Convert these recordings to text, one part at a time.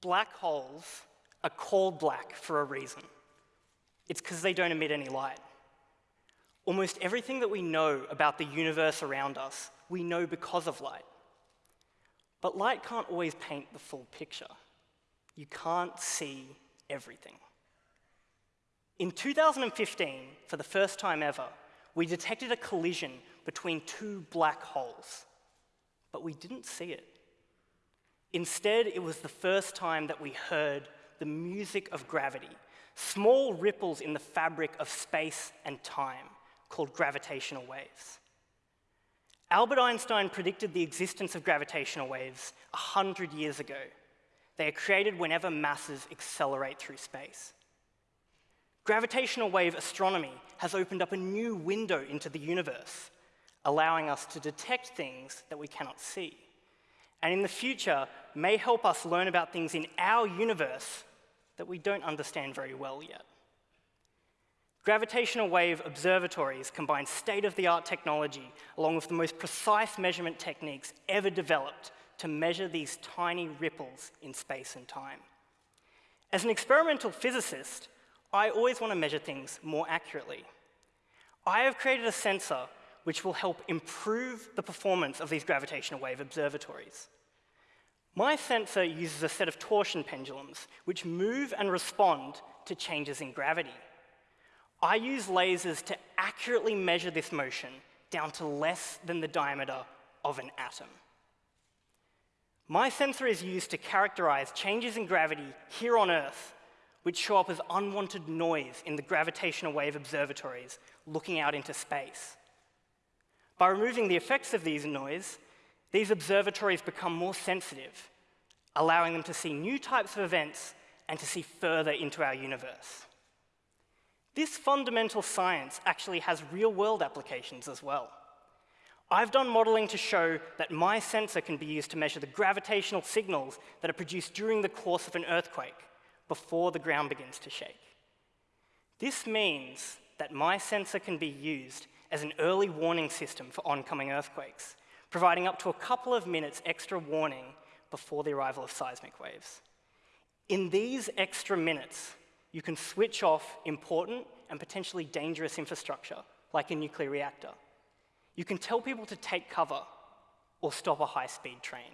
Black holes are called black for a reason. It's because they don't emit any light. Almost everything that we know about the universe around us, we know because of light. But light can't always paint the full picture. You can't see everything. In 2015, for the first time ever, we detected a collision between two black holes, but we didn't see it. Instead, it was the first time that we heard the music of gravity, small ripples in the fabric of space and time called gravitational waves. Albert Einstein predicted the existence of gravitational waves 100 years ago. They are created whenever masses accelerate through space. Gravitational wave astronomy has opened up a new window into the universe, allowing us to detect things that we cannot see and in the future may help us learn about things in our universe that we don't understand very well yet. Gravitational wave observatories combine state-of-the-art technology along with the most precise measurement techniques ever developed to measure these tiny ripples in space and time. As an experimental physicist, I always want to measure things more accurately. I have created a sensor which will help improve the performance of these gravitational wave observatories. My sensor uses a set of torsion pendulums, which move and respond to changes in gravity. I use lasers to accurately measure this motion down to less than the diameter of an atom. My sensor is used to characterize changes in gravity here on Earth, which show up as unwanted noise in the gravitational wave observatories looking out into space. By removing the effects of these noise, these observatories become more sensitive, allowing them to see new types of events and to see further into our universe. This fundamental science actually has real-world applications as well. I've done modeling to show that my sensor can be used to measure the gravitational signals that are produced during the course of an earthquake before the ground begins to shake. This means that my sensor can be used as an early warning system for oncoming earthquakes, providing up to a couple of minutes extra warning before the arrival of seismic waves. In these extra minutes, you can switch off important and potentially dangerous infrastructure, like a nuclear reactor. You can tell people to take cover or stop a high-speed train.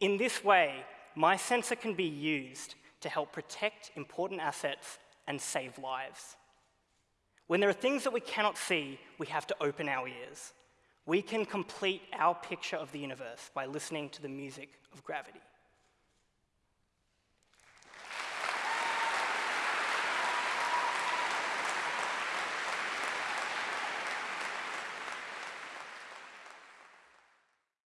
In this way, my sensor can be used to help protect important assets and save lives. When there are things that we cannot see, we have to open our ears. We can complete our picture of the universe by listening to the music of gravity.